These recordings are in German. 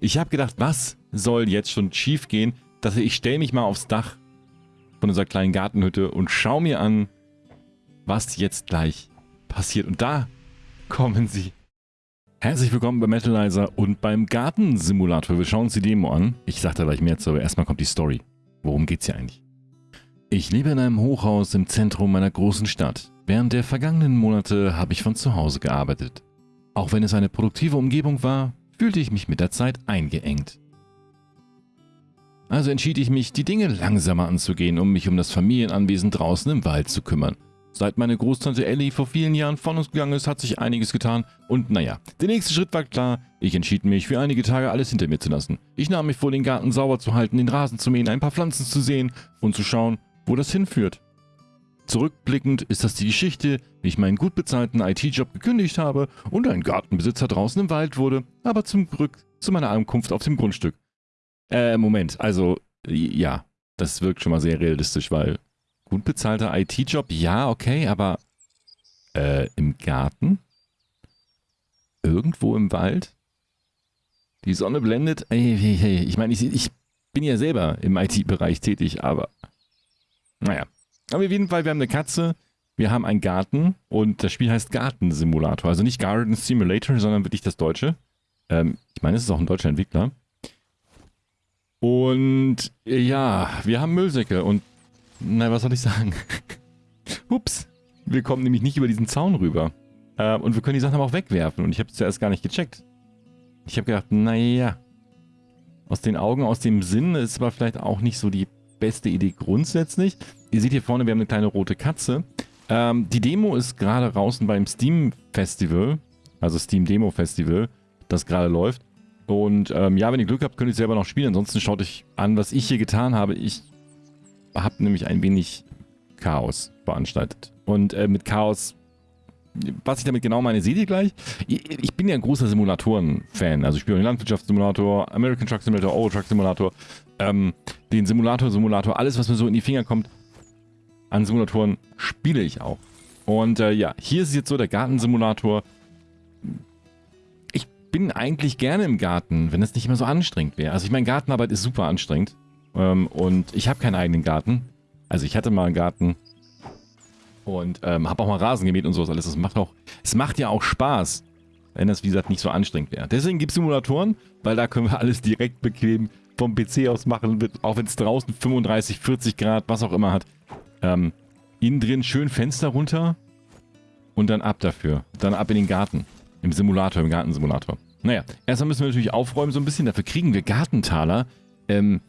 Ich habe gedacht, was soll jetzt schon schief gehen? Dass ich stelle mich mal aufs Dach von unserer kleinen Gartenhütte und schau mir an, was jetzt gleich passiert. Und da kommen sie. Herzlich willkommen bei Metalizer und beim Gartensimulator. Wir schauen uns die Demo an. Ich sag da gleich mehr zu, aber erstmal kommt die Story. Worum geht's hier eigentlich? Ich lebe in einem Hochhaus im Zentrum meiner großen Stadt. Während der vergangenen Monate habe ich von zu Hause gearbeitet. Auch wenn es eine produktive Umgebung war, fühlte ich mich mit der Zeit eingeengt. Also entschied ich mich, die Dinge langsamer anzugehen, um mich um das Familienanwesen draußen im Wald zu kümmern. Seit meine Großtante Ellie vor vielen Jahren von uns gegangen ist, hat sich einiges getan und naja, der nächste Schritt war klar, ich entschied mich für einige Tage alles hinter mir zu lassen. Ich nahm mich vor, den Garten sauber zu halten, den Rasen zu mähen, ein paar Pflanzen zu sehen und zu schauen, wo das hinführt. Zurückblickend ist das die Geschichte, wie ich meinen gut bezahlten IT-Job gekündigt habe und ein Gartenbesitzer draußen im Wald wurde, aber zum Glück zu meiner Ankunft auf dem Grundstück. Äh, Moment, also, ja, das wirkt schon mal sehr realistisch, weil gut bezahlter IT-Job, ja, okay, aber äh, im Garten? Irgendwo im Wald? Die Sonne blendet? Hey, hey, hey. Ich meine, ich, ich bin ja selber im IT-Bereich tätig, aber naja. Aber auf jeden Fall, wir haben eine Katze, wir haben einen Garten und das Spiel heißt Gartensimulator. Also nicht Garden Simulator, sondern wirklich das Deutsche. Ähm, ich meine, es ist auch ein deutscher Entwickler. Und ja, wir haben Müllsäcke und na, was soll ich sagen? Ups, wir kommen nämlich nicht über diesen Zaun rüber. Äh, und wir können die Sachen aber auch wegwerfen und ich habe es zuerst gar nicht gecheckt. Ich habe gedacht, naja, aus den Augen, aus dem Sinn ist aber vielleicht auch nicht so die beste Idee grundsätzlich. Ihr seht hier vorne, wir haben eine kleine rote Katze. Ähm, die Demo ist gerade draußen beim Steam Festival, also Steam Demo Festival, das gerade läuft. Und ähm, ja, wenn ihr Glück habt, könnt ihr selber noch spielen. Ansonsten schaut euch an, was ich hier getan habe. Ich habe nämlich ein wenig Chaos veranstaltet. Und äh, mit Chaos, was ich damit genau meine, seht ihr gleich. Ich bin ja ein großer Simulatoren-Fan. Also ich spiele den Landwirtschaftssimulator, American Truck Simulator, Euro Truck Simulator ähm, den Simulator, Simulator, alles, was mir so in die Finger kommt, an Simulatoren spiele ich auch. Und äh, ja, hier ist jetzt so der Gartensimulator. Ich bin eigentlich gerne im Garten, wenn es nicht immer so anstrengend wäre. Also ich meine, Gartenarbeit ist super anstrengend. Ähm, und ich habe keinen eigenen Garten. Also ich hatte mal einen Garten. Und ähm, habe auch mal Rasen gemäht und sowas alles. Das macht auch, es macht ja auch Spaß, wenn das, wie gesagt, nicht so anstrengend wäre. Deswegen gibt es Simulatoren, weil da können wir alles direkt bequem vom PC aus machen, auch wenn es draußen 35, 40 Grad, was auch immer hat. Ähm, innen drin schön Fenster runter und dann ab dafür. Dann ab in den Garten. Im Simulator, im Gartensimulator. Naja, erstmal müssen wir natürlich aufräumen so ein bisschen. Dafür kriegen wir Gartentaler. Ähm,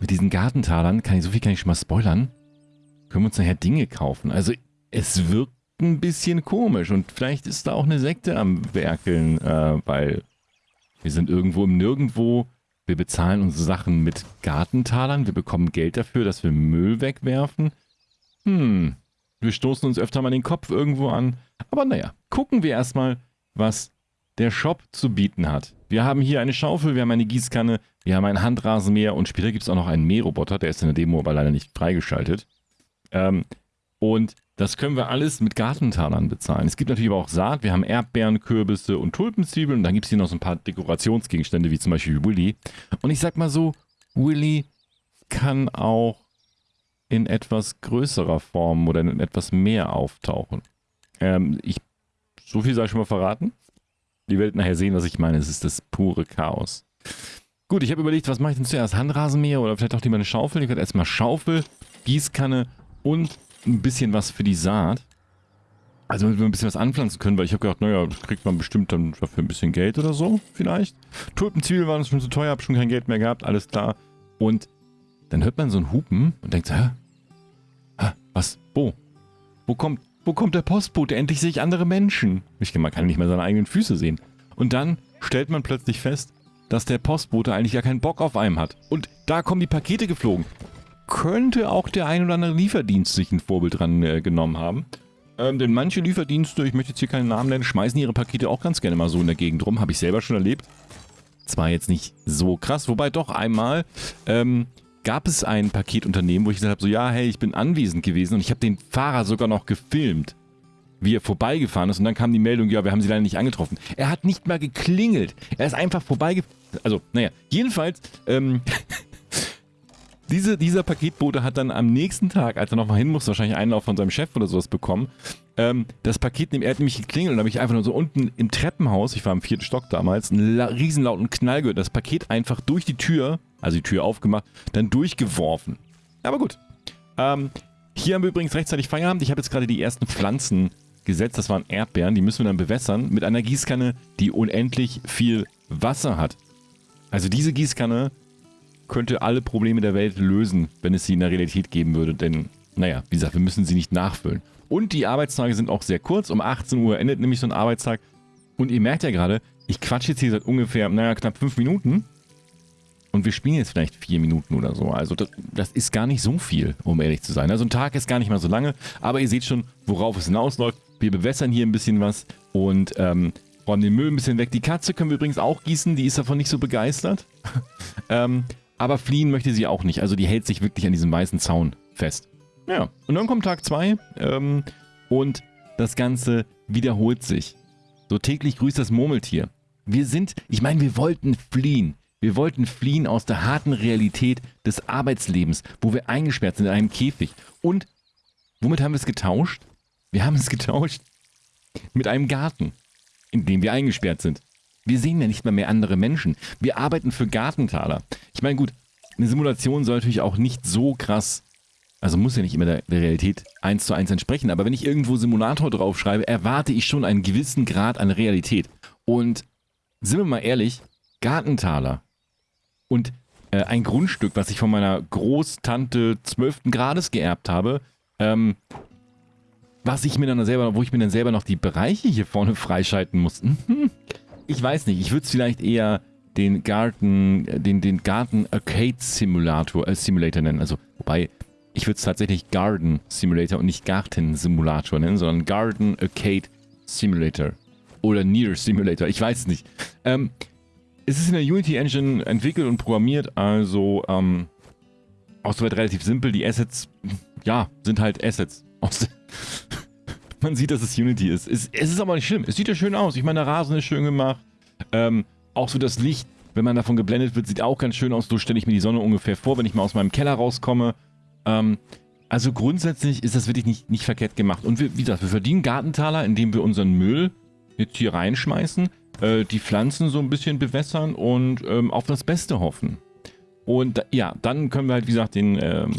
mit diesen Gartentalern, kann ich, so viel kann ich schon mal spoilern, können wir uns nachher Dinge kaufen. Also es wirkt ein bisschen komisch und vielleicht ist da auch eine Sekte am Werkeln, äh, weil wir sind irgendwo im Nirgendwo wir bezahlen unsere Sachen mit Gartentalern. Wir bekommen Geld dafür, dass wir Müll wegwerfen. Hm, wir stoßen uns öfter mal den Kopf irgendwo an. Aber naja, gucken wir erstmal, was der Shop zu bieten hat. Wir haben hier eine Schaufel, wir haben eine Gießkanne, wir haben einen Handrasenmäher und später gibt es auch noch einen Mähroboter. Der ist in der Demo aber leider nicht freigeschaltet. Ähm, und das können wir alles mit Gartentalern bezahlen. Es gibt natürlich aber auch Saat. Wir haben Erdbeeren, Kürbisse und Tulpenzwiebeln. Und dann gibt es hier noch so ein paar Dekorationsgegenstände, wie zum Beispiel Willy. Und ich sag mal so, Willy kann auch in etwas größerer Form oder in etwas mehr auftauchen. Ähm, ich, so viel sei schon mal verraten. Die Welt nachher sehen, was ich meine. Es ist das pure Chaos. Gut, ich habe überlegt, was mache ich denn zuerst? Handrasenmäher oder vielleicht auch lieber eine Schaufel? Ich werde erstmal Schaufel, Gießkanne und ein bisschen was für die Saat. Also wenn wir ein bisschen was anpflanzen können, weil ich habe gedacht, naja, das kriegt man bestimmt dann dafür ein bisschen Geld oder so, vielleicht. Tulpenzwiebeln waren schon zu teuer, habe schon kein Geld mehr gehabt, alles klar. Und dann hört man so ein Hupen und denkt, hä? hä? Was? Wo? Wo kommt, wo kommt der Postbote? Endlich sehe ich andere Menschen. Ich, man kann nicht mehr seine eigenen Füße sehen. Und dann stellt man plötzlich fest, dass der Postbote eigentlich gar keinen Bock auf einem hat. Und da kommen die Pakete geflogen könnte auch der ein oder andere Lieferdienst sich ein Vorbild dran äh, genommen haben. Ähm, denn manche Lieferdienste, ich möchte jetzt hier keinen Namen nennen, schmeißen ihre Pakete auch ganz gerne mal so in der Gegend rum. Habe ich selber schon erlebt. Zwar jetzt nicht so krass, wobei doch einmal ähm, gab es ein Paketunternehmen, wo ich gesagt habe, so ja, hey, ich bin anwesend gewesen und ich habe den Fahrer sogar noch gefilmt, wie er vorbeigefahren ist und dann kam die Meldung, ja, wir haben sie leider nicht angetroffen. Er hat nicht mal geklingelt. Er ist einfach vorbeigefahren Also, naja, jedenfalls, ähm, diese, dieser Paketbote hat dann am nächsten Tag, als er nochmal hin muss, wahrscheinlich Einlauf von seinem Chef oder sowas bekommen, ähm, das Paket, er hat nämlich geklingelt und habe ich einfach nur so unten im Treppenhaus, ich war im vierten Stock damals, einen riesenlauten Knall gehört, das Paket einfach durch die Tür, also die Tür aufgemacht, dann durchgeworfen. Aber gut. Ähm, hier haben wir übrigens rechtzeitig Feierabend. Ich habe jetzt gerade die ersten Pflanzen gesetzt. Das waren Erdbeeren. Die müssen wir dann bewässern mit einer Gießkanne, die unendlich viel Wasser hat. Also diese Gießkanne könnte alle Probleme der Welt lösen, wenn es sie in der Realität geben würde. Denn, naja, wie gesagt, wir müssen sie nicht nachfüllen. Und die Arbeitstage sind auch sehr kurz. Um 18 Uhr endet nämlich so ein Arbeitstag. Und ihr merkt ja gerade, ich quatsche jetzt hier seit ungefähr, naja, knapp 5 Minuten. Und wir spielen jetzt vielleicht 4 Minuten oder so. Also das, das, ist gar nicht so viel, um ehrlich zu sein. Also ein Tag ist gar nicht mal so lange. Aber ihr seht schon, worauf es hinausläuft. Wir bewässern hier ein bisschen was und ähm, räumen den Müll ein bisschen weg. Die Katze können wir übrigens auch gießen. Die ist davon nicht so begeistert. ähm, aber fliehen möchte sie auch nicht. Also die hält sich wirklich an diesem weißen Zaun fest. Ja, und dann kommt Tag 2 ähm, und das Ganze wiederholt sich. So täglich grüßt das Murmeltier. Wir sind, ich meine, wir wollten fliehen. Wir wollten fliehen aus der harten Realität des Arbeitslebens, wo wir eingesperrt sind in einem Käfig. Und womit haben wir es getauscht? Wir haben es getauscht mit einem Garten, in dem wir eingesperrt sind. Wir sehen ja nicht mehr mehr andere Menschen. Wir arbeiten für Gartentaler. Ich meine, gut, eine Simulation soll natürlich auch nicht so krass, also muss ja nicht immer der, der Realität eins zu eins entsprechen, aber wenn ich irgendwo Simulator draufschreibe, erwarte ich schon einen gewissen Grad an Realität. Und sind wir mal ehrlich, Gartentaler und äh, ein Grundstück, was ich von meiner Großtante 12. Grades geerbt habe, ähm, was ich mir dann selber, wo ich mir dann selber noch die Bereiche hier vorne freischalten muss. Ich weiß nicht, ich würde es vielleicht eher den Garten, äh, den, den Garten Arcade Simulator, äh, Simulator nennen. Also, wobei, ich würde es tatsächlich Garden Simulator und nicht Garten Simulator nennen, sondern Garden Arcade Simulator. Oder Near Simulator, ich weiß es nicht. Ähm, es ist in der Unity Engine entwickelt und programmiert, also ähm, auch soweit relativ simpel. Die Assets, ja, sind halt Assets. Man sieht, dass es Unity ist. Es, es, ist aber nicht schlimm. Es sieht ja schön aus. Ich meine, der Rasen ist schön gemacht. Ähm, auch so das Licht, wenn man davon geblendet wird, sieht auch ganz schön aus. So stelle ich mir die Sonne ungefähr vor, wenn ich mal aus meinem Keller rauskomme. Ähm, also grundsätzlich ist das wirklich nicht, nicht verkehrt gemacht. Und wir, wie gesagt, wir verdienen Gartentaler, indem wir unseren Müll jetzt hier reinschmeißen, äh, die Pflanzen so ein bisschen bewässern und ähm, auf das Beste hoffen. Und ja, dann können wir halt, wie gesagt, den ähm,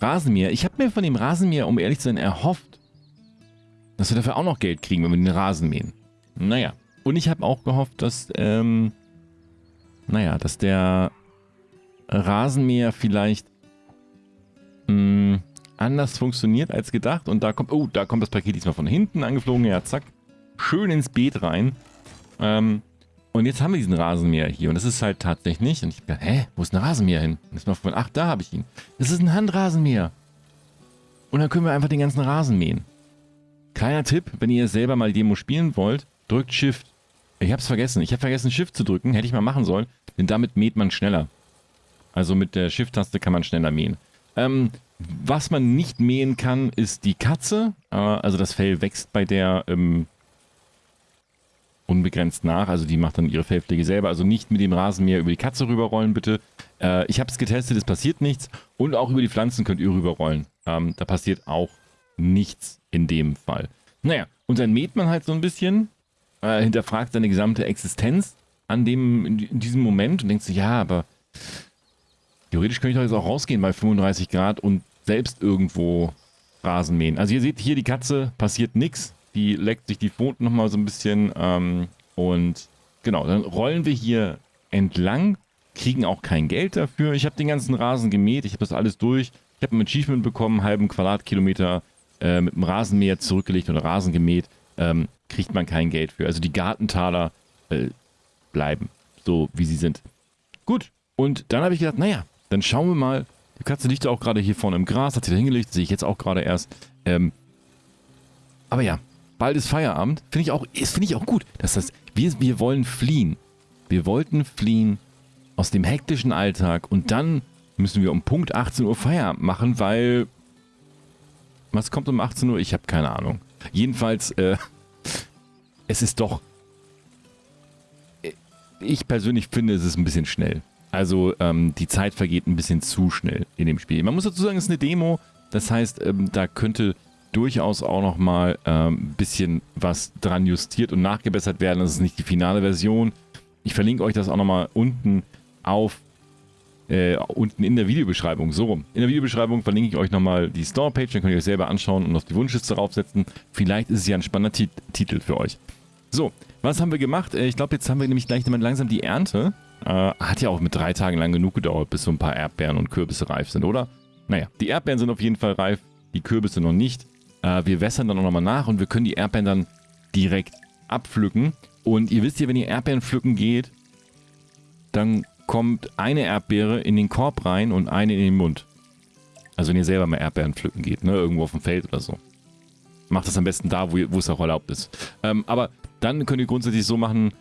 Rasenmäher. Ich habe mir von dem Rasenmäher, um ehrlich zu sein, erhofft, dass wir dafür auch noch Geld kriegen, wenn wir den Rasen mähen. Naja. Und ich habe auch gehofft, dass, ähm, naja, dass der Rasenmäher vielleicht mh, hm, anders funktioniert als gedacht. Und da kommt, oh, da kommt das Paket diesmal von hinten angeflogen. Ja, zack. Schön ins Beet rein. Ähm, und jetzt haben wir diesen Rasenmäher hier. Und das ist halt tatsächlich. Und ich dachte, hä, wo ist ein Rasenmäher hin? Und ist mal von, ach, da habe ich ihn. Das ist ein Handrasenmäher. Und dann können wir einfach den ganzen Rasen mähen. Kleiner Tipp, wenn ihr selber mal Demo spielen wollt, drückt Shift. Ich habe es vergessen. Ich habe vergessen, Shift zu drücken. Hätte ich mal machen sollen. Denn damit mäht man schneller. Also mit der Shift-Taste kann man schneller mähen. Ähm, was man nicht mähen kann, ist die Katze. Äh, also das Fell wächst bei der ähm, unbegrenzt nach. Also die macht dann ihre Fellpflege selber. Also nicht mit dem Rasenmäher über die Katze rüberrollen, bitte. Äh, ich habe es getestet, es passiert nichts. Und auch über die Pflanzen könnt ihr rüberrollen. Ähm, da passiert auch nichts in dem Fall. Naja, und dann mäht man halt so ein bisschen äh, hinterfragt seine gesamte Existenz an dem, in diesem Moment und denkt sich, ja, aber theoretisch könnte ich doch jetzt auch rausgehen bei 35 Grad und selbst irgendwo Rasen mähen. Also ihr seht hier die Katze, passiert nichts. Die leckt sich die Pfoten nochmal so ein bisschen ähm, und genau, dann rollen wir hier entlang, kriegen auch kein Geld dafür. Ich habe den ganzen Rasen gemäht, ich habe das alles durch. Ich habe ein Achievement bekommen, halben Quadratkilometer äh, mit dem Rasenmäher zurückgelegt oder Rasen gemäht. Ähm, kriegt man kein Geld für. Also die Gartentaler äh, bleiben so, wie sie sind. Gut, und dann habe ich gedacht, naja, dann schauen wir mal. Die Katze liegt auch gerade hier vorne im Gras, hat sie da hingelegt, sehe ich jetzt auch gerade erst. Ähm, aber ja, bald ist Feierabend. Finde ich auch, finde ich auch gut, dass das, wir, wir wollen fliehen. Wir wollten fliehen aus dem hektischen Alltag und dann müssen wir um Punkt 18 Uhr Feierabend machen, weil was kommt um 18 Uhr? Ich habe keine Ahnung. Jedenfalls, äh, es ist doch... ich persönlich finde, es ist ein bisschen schnell. Also ähm, die Zeit vergeht ein bisschen zu schnell in dem Spiel. Man muss dazu sagen, es ist eine Demo. Das heißt, ähm, da könnte durchaus auch noch mal ein ähm, bisschen was dran justiert und nachgebessert werden. Das ist nicht die finale Version. Ich verlinke euch das auch noch mal unten auf äh, unten in der Videobeschreibung. So rum. In der Videobeschreibung verlinke ich euch nochmal die Store-Page, dann könnt ihr euch selber anschauen und auf die Wunschliste draufsetzen. Vielleicht ist es ja ein spannender Tit Titel für euch. So, was haben wir gemacht? Äh, ich glaube, jetzt haben wir nämlich gleich langsam die Ernte. Äh, hat ja auch mit drei Tagen lang genug gedauert, bis so ein paar Erdbeeren und Kürbisse reif sind, oder? Naja, die Erdbeeren sind auf jeden Fall reif, die Kürbisse noch nicht. Äh, wir wässern dann auch nochmal nach und wir können die Erdbeeren dann direkt abpflücken. Und ihr wisst ja, wenn ihr Erdbeeren pflücken geht, dann kommt eine Erdbeere in den Korb rein und eine in den Mund. Also wenn ihr selber mal Erdbeeren pflücken geht, ne? Irgendwo auf dem Feld oder so. Macht das am besten da, wo, wo es auch erlaubt ist. Ähm, aber dann könnt ihr grundsätzlich so machen,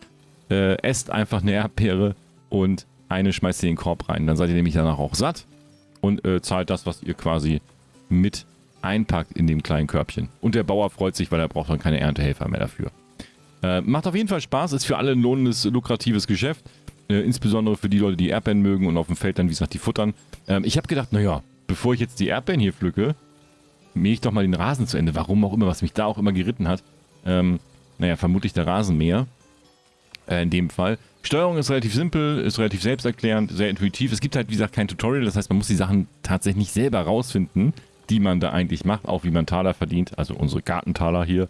äh, esst einfach eine Erdbeere und eine schmeißt ihr in den Korb rein. Dann seid ihr nämlich danach auch satt und äh, zahlt das, was ihr quasi mit einpackt in dem kleinen Körbchen. Und der Bauer freut sich, weil er braucht dann keine Erntehelfer mehr dafür. Äh, macht auf jeden Fall Spaß, ist für alle ein lohnendes, lukratives Geschäft. Äh, insbesondere für die Leute, die Erdbeeren mögen und auf dem Feld dann, wie gesagt, die futtern. Ähm, ich habe gedacht, naja, bevor ich jetzt die Erdbeeren hier pflücke, mähe ich doch mal den Rasen zu Ende. Warum auch immer, was mich da auch immer geritten hat. Ähm, naja, vermutlich der Rasenmäher. Äh, in dem Fall. Steuerung ist relativ simpel, ist relativ selbsterklärend, sehr intuitiv. Es gibt halt, wie gesagt, kein Tutorial. Das heißt, man muss die Sachen tatsächlich selber rausfinden, die man da eigentlich macht. Auch wie man Taler verdient. Also unsere Gartentaler hier.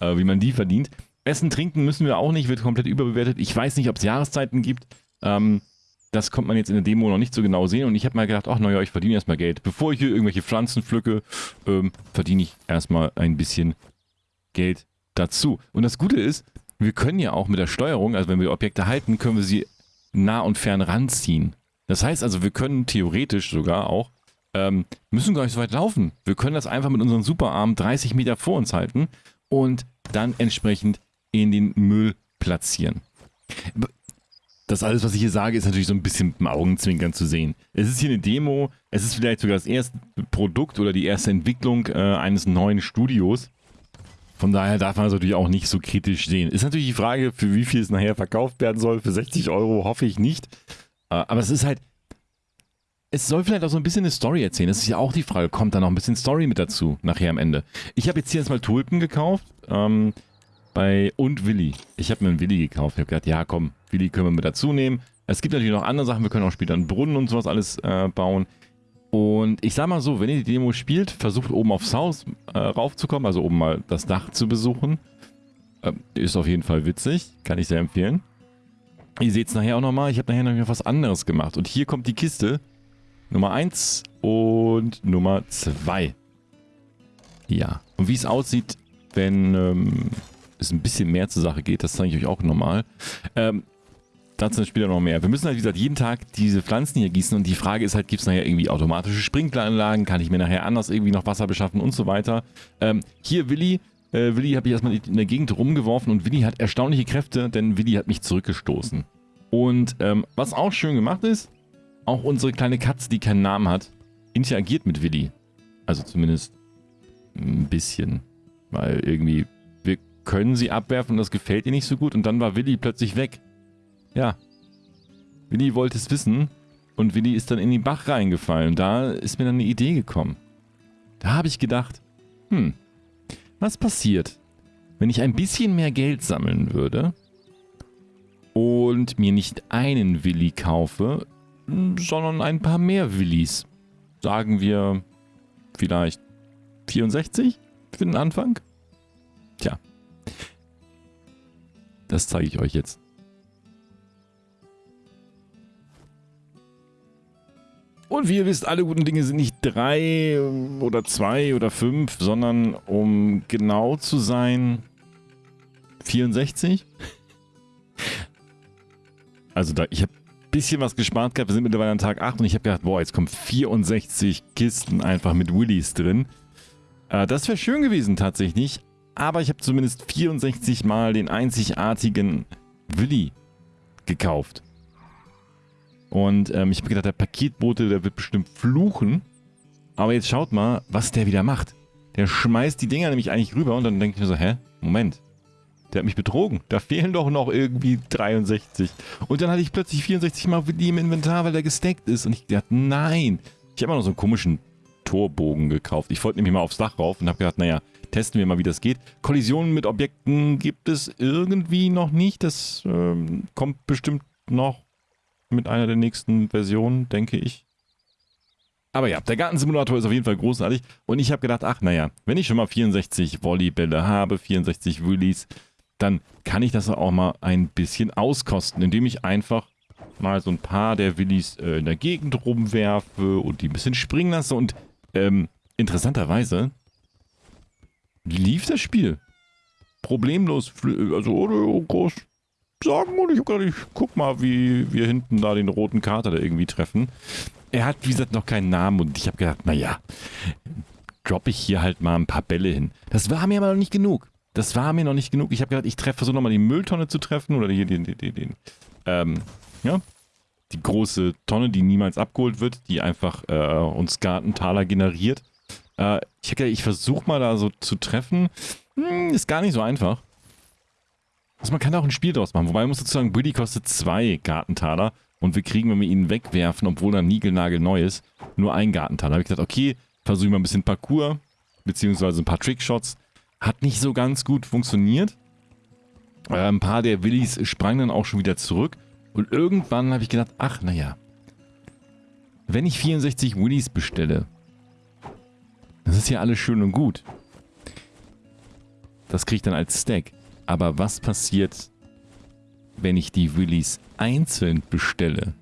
Äh, wie man die verdient. Essen, trinken müssen wir auch nicht, wird komplett überbewertet. Ich weiß nicht, ob es Jahreszeiten gibt. Ähm, das kommt man jetzt in der Demo noch nicht so genau sehen. Und ich habe mal gedacht, ach naja, ich verdiene erstmal Geld. Bevor ich hier irgendwelche Pflanzen pflücke, ähm, verdiene ich erstmal ein bisschen Geld dazu. Und das Gute ist, wir können ja auch mit der Steuerung, also wenn wir Objekte halten, können wir sie nah und fern ranziehen. Das heißt also, wir können theoretisch sogar auch, ähm, müssen gar nicht so weit laufen. Wir können das einfach mit unseren Superarmen 30 Meter vor uns halten und dann entsprechend in den Müll platzieren. Das alles, was ich hier sage, ist natürlich so ein bisschen mit dem Augenzwinkern zu sehen. Es ist hier eine Demo, es ist vielleicht sogar das erste Produkt oder die erste Entwicklung äh, eines neuen Studios. Von daher darf man das natürlich auch nicht so kritisch sehen. Ist natürlich die Frage, für wie viel es nachher verkauft werden soll. Für 60 Euro hoffe ich nicht. Äh, aber es ist halt, es soll vielleicht auch so ein bisschen eine Story erzählen. Das ist ja auch die Frage, kommt da noch ein bisschen Story mit dazu, nachher am Ende. Ich habe jetzt hier erstmal Tulpen gekauft. Ähm, bei und Willi. Ich habe mir einen Willi gekauft. Ich habe gedacht, ja komm, Willi können wir mit dazu nehmen. Es gibt natürlich noch andere Sachen. Wir können auch später einen Brunnen und sowas alles äh, bauen. Und ich sag mal so, wenn ihr die Demo spielt, versucht oben aufs Haus äh, raufzukommen, also oben mal das Dach zu besuchen. Äh, ist auf jeden Fall witzig, kann ich sehr empfehlen. Ihr seht es nachher auch nochmal, ich habe nachher noch was anderes gemacht. Und hier kommt die Kiste Nummer 1 und Nummer 2. Ja, und wie es aussieht, wenn ähm, es ein bisschen mehr zur Sache geht. Das zeige ich euch auch nochmal. Ähm, dazu später noch mehr. Wir müssen halt, wie gesagt, jeden Tag diese Pflanzen hier gießen und die Frage ist halt, gibt es nachher irgendwie automatische Sprinkleranlagen? Kann ich mir nachher anders irgendwie noch Wasser beschaffen und so weiter? Ähm, hier Willi. Äh, Willi habe ich erstmal in der Gegend rumgeworfen und Willi hat erstaunliche Kräfte, denn Willi hat mich zurückgestoßen. Und ähm, was auch schön gemacht ist, auch unsere kleine Katze, die keinen Namen hat, interagiert mit Willi. Also zumindest ein bisschen. Weil irgendwie können sie abwerfen und das gefällt ihr nicht so gut. Und dann war Willi plötzlich weg. Ja. Willi wollte es wissen und Willi ist dann in den Bach reingefallen. Und da ist mir dann eine Idee gekommen. Da habe ich gedacht, hm, was passiert, wenn ich ein bisschen mehr Geld sammeln würde und mir nicht einen Willi kaufe, sondern ein paar mehr Willis. Sagen wir vielleicht 64 für den Anfang? Tja, das zeige ich euch jetzt. Und wie ihr wisst, alle guten Dinge sind nicht drei oder zwei oder fünf, sondern um genau zu sein, 64. Also da, ich habe ein bisschen was gespart gehabt. Wir sind mittlerweile an Tag 8 und ich habe gedacht, boah, jetzt kommen 64 Kisten einfach mit Willies drin. Äh, das wäre schön gewesen tatsächlich, aber ich habe zumindest 64 Mal den einzigartigen Willi gekauft. Und ähm, ich habe gedacht, der Paketbote, der wird bestimmt fluchen. Aber jetzt schaut mal, was der wieder macht. Der schmeißt die Dinger nämlich eigentlich rüber und dann denke ich mir so, hä? Moment. Der hat mich betrogen. Da fehlen doch noch irgendwie 63. Und dann hatte ich plötzlich 64 Mal Willi im Inventar, weil der gesteckt ist. Und ich dachte, nein. Ich habe noch so einen komischen Torbogen gekauft. Ich wollte nämlich mal aufs Dach rauf und habe gedacht, naja, testen wir mal, wie das geht. Kollisionen mit Objekten gibt es irgendwie noch nicht. Das ähm, kommt bestimmt noch mit einer der nächsten Versionen, denke ich. Aber ja, der Gartensimulator ist auf jeden Fall großartig. Und ich habe gedacht, ach naja, wenn ich schon mal 64 Volleybälle habe, 64 Willies, dann kann ich das auch mal ein bisschen auskosten, indem ich einfach mal so ein paar der Willis äh, in der Gegend rumwerfe und die ein bisschen springen lasse. Und ähm, interessanterweise lief das Spiel problemlos, also ohne groß sagen. Und ich hab gedacht, ich guck mal, wie wir hinten da den roten Kater da irgendwie treffen. Er hat, wie gesagt, noch keinen Namen und ich habe gedacht, naja, droppe ich hier halt mal ein paar Bälle hin. Das war mir aber noch nicht genug. Das war mir noch nicht genug. Ich habe gedacht, ich treffe, versuche nochmal die Mülltonne zu treffen oder hier den, den, den, den ähm, ja, die große Tonne, die niemals abgeholt wird, die einfach äh, uns Gartentaler generiert. Äh, ich ich versuche mal da so zu treffen. Hm, ist gar nicht so einfach. Also man kann auch ein Spiel draus machen. Wobei man muss sozusagen, Buddy kostet zwei Gartentaler und wir kriegen, wenn wir ihn wegwerfen, obwohl er niegelnagel neu ist, nur einen Gartentaler. Da habe ich gedacht, okay, versuche ich mal ein bisschen Parcours, beziehungsweise ein paar Trickshots. Hat nicht so ganz gut funktioniert. Äh, ein paar der Willis sprangen dann auch schon wieder zurück. Und irgendwann habe ich gedacht, ach naja, wenn ich 64 Willis bestelle, das ist ja alles schön und gut. Das kriege ich dann als Stack. Aber was passiert, wenn ich die Willis einzeln bestelle?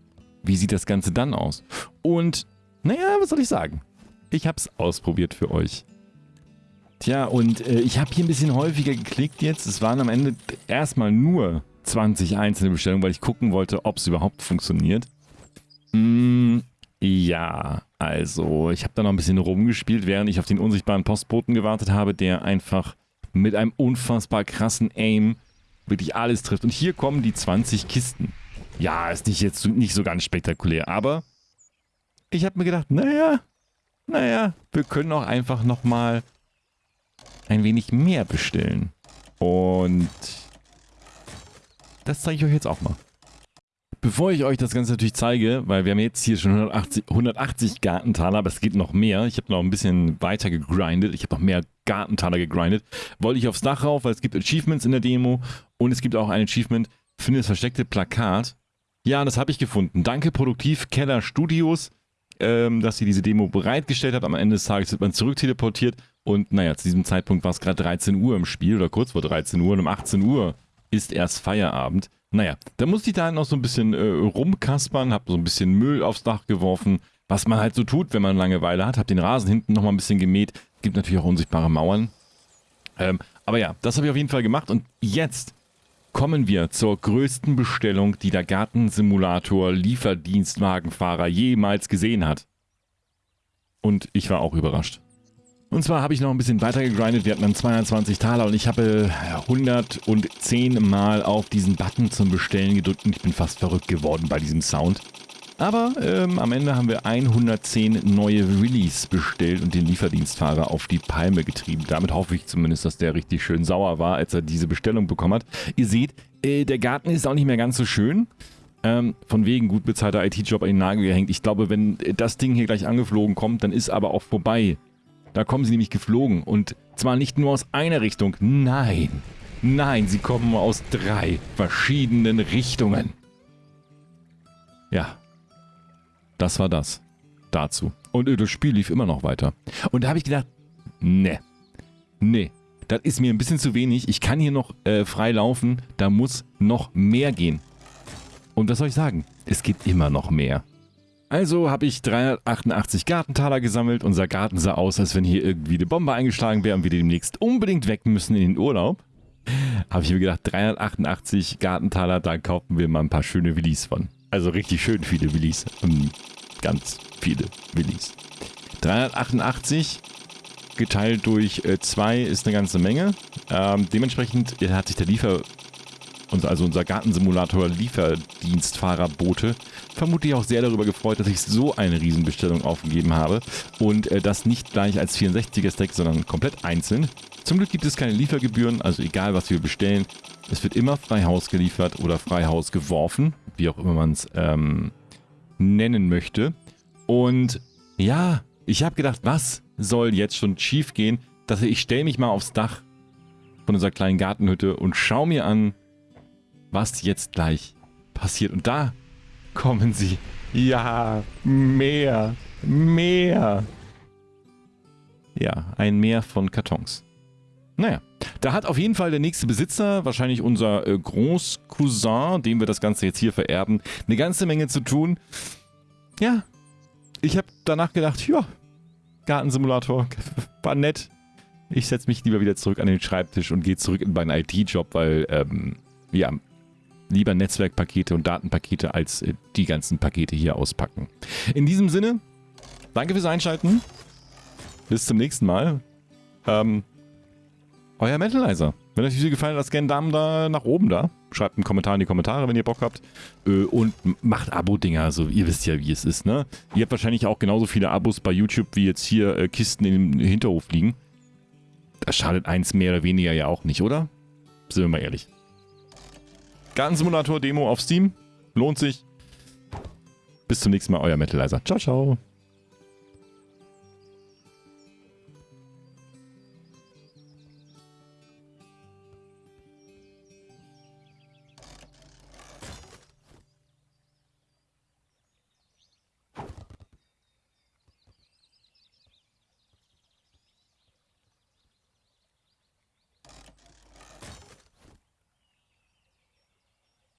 Wie sieht das Ganze dann aus? Und, naja, was soll ich sagen? Ich habe es ausprobiert für euch. Tja, und äh, ich habe hier ein bisschen häufiger geklickt jetzt. Es waren am Ende erstmal nur 20 einzelne Bestellungen, weil ich gucken wollte, ob es überhaupt funktioniert. Mm, ja, also ich habe da noch ein bisschen rumgespielt, während ich auf den unsichtbaren Postboten gewartet habe, der einfach mit einem unfassbar krassen Aim wirklich alles trifft. Und hier kommen die 20 Kisten. Ja, ist nicht jetzt nicht so ganz spektakulär, aber ich habe mir gedacht, naja, naja, wir können auch einfach nochmal ein wenig mehr bestellen. Und das zeige ich euch jetzt auch mal. Bevor ich euch das Ganze natürlich zeige, weil wir haben jetzt hier schon 180, 180 Gartentaler, aber es geht noch mehr. Ich habe noch ein bisschen weiter gegrindet. Ich habe noch mehr Gartentaler gegrindet. Wollte ich aufs Dach rauf, weil es gibt Achievements in der Demo und es gibt auch ein Achievement, finde das versteckte Plakat. Ja, das habe ich gefunden. Danke Produktiv Keller Studios, ähm, dass sie diese Demo bereitgestellt hat. Am Ende des Tages wird man zurückteleportiert und naja, zu diesem Zeitpunkt war es gerade 13 Uhr im Spiel oder kurz vor 13 Uhr und um 18 Uhr ist erst Feierabend. Naja, da musste ich da halt noch so ein bisschen äh, rumkaspern, hab so ein bisschen Müll aufs Dach geworfen, was man halt so tut, wenn man Langeweile hat. Hab den Rasen hinten nochmal ein bisschen gemäht. Gibt natürlich auch unsichtbare Mauern. Ähm, aber ja, das habe ich auf jeden Fall gemacht. Und jetzt kommen wir zur größten Bestellung, die der Gartensimulator Lieferdienstwagenfahrer jemals gesehen hat. Und ich war auch überrascht. Und zwar habe ich noch ein bisschen weiter gegrindet. Wir hatten dann 220 Taler und ich habe 110 Mal auf diesen Button zum Bestellen gedrückt und ich bin fast verrückt geworden bei diesem Sound. Aber ähm, am Ende haben wir 110 neue Release bestellt und den Lieferdienstfahrer auf die Palme getrieben. Damit hoffe ich zumindest, dass der richtig schön sauer war, als er diese Bestellung bekommen hat. Ihr seht, äh, der Garten ist auch nicht mehr ganz so schön. Ähm, von wegen gut bezahlter IT-Job an den Nagel gehängt. Ich glaube, wenn das Ding hier gleich angeflogen kommt, dann ist aber auch vorbei da kommen sie nämlich geflogen. Und zwar nicht nur aus einer Richtung. Nein. Nein, sie kommen aus drei verschiedenen Richtungen. Ja. Das war das. Dazu. Und das Spiel lief immer noch weiter. Und da habe ich gedacht, ne. Ne. Das ist mir ein bisschen zu wenig. Ich kann hier noch äh, frei laufen. Da muss noch mehr gehen. Und was soll ich sagen? Es gibt immer noch mehr. Also habe ich 388 Gartentaler gesammelt. Unser Garten sah aus, als wenn hier irgendwie eine Bombe eingeschlagen wäre und wir demnächst unbedingt weg müssen in den Urlaub. Habe ich mir gedacht, 388 Gartentaler, da kaufen wir mal ein paar schöne Willis von. Also richtig schön viele Willis. Ganz viele Willis. 388 geteilt durch 2 äh, ist eine ganze Menge. Ähm, dementsprechend hat sich der Liefer also unser Gartensimulator-Lieferdienstfahrerbote, vermutlich auch sehr darüber gefreut, dass ich so eine Riesenbestellung aufgegeben habe und äh, das nicht gleich als 64er-Stack, sondern komplett einzeln. Zum Glück gibt es keine Liefergebühren, also egal was wir bestellen, es wird immer frei Haus geliefert oder frei Haus geworfen, wie auch immer man es ähm, nennen möchte. Und ja, ich habe gedacht, was soll jetzt schon schief gehen? Dass ich stelle mich mal aufs Dach von unserer kleinen Gartenhütte und schau mir an, was jetzt gleich passiert. Und da kommen sie. Ja, mehr, mehr. Ja, ein Meer von Kartons. Naja, da hat auf jeden Fall der nächste Besitzer, wahrscheinlich unser äh, Großcousin, dem wir das Ganze jetzt hier vererben, eine ganze Menge zu tun. Ja, ich habe danach gedacht, ja, Gartensimulator, war nett. Ich setze mich lieber wieder zurück an den Schreibtisch und gehe zurück in meinen IT-Job, weil, ähm, ja, lieber Netzwerkpakete und Datenpakete als äh, die ganzen Pakete hier auspacken. In diesem Sinne, danke fürs Einschalten. Bis zum nächsten Mal. Ähm, euer Mentalizer. Wenn euch die Video gefallen hat, lasst gerne einen Daumen da nach oben da. Schreibt einen Kommentar in die Kommentare, wenn ihr Bock habt. Äh, und macht Abo-Dinger. Also ihr wisst ja, wie es ist, ne? Ihr habt wahrscheinlich auch genauso viele Abos bei YouTube, wie jetzt hier äh, Kisten im Hinterhof liegen. Das schadet eins mehr oder weniger ja auch nicht, oder? Sind wir mal ehrlich. Gartensimulator Demo auf Steam. Lohnt sich. Bis zum nächsten Mal, euer Metalizer. Ciao, ciao.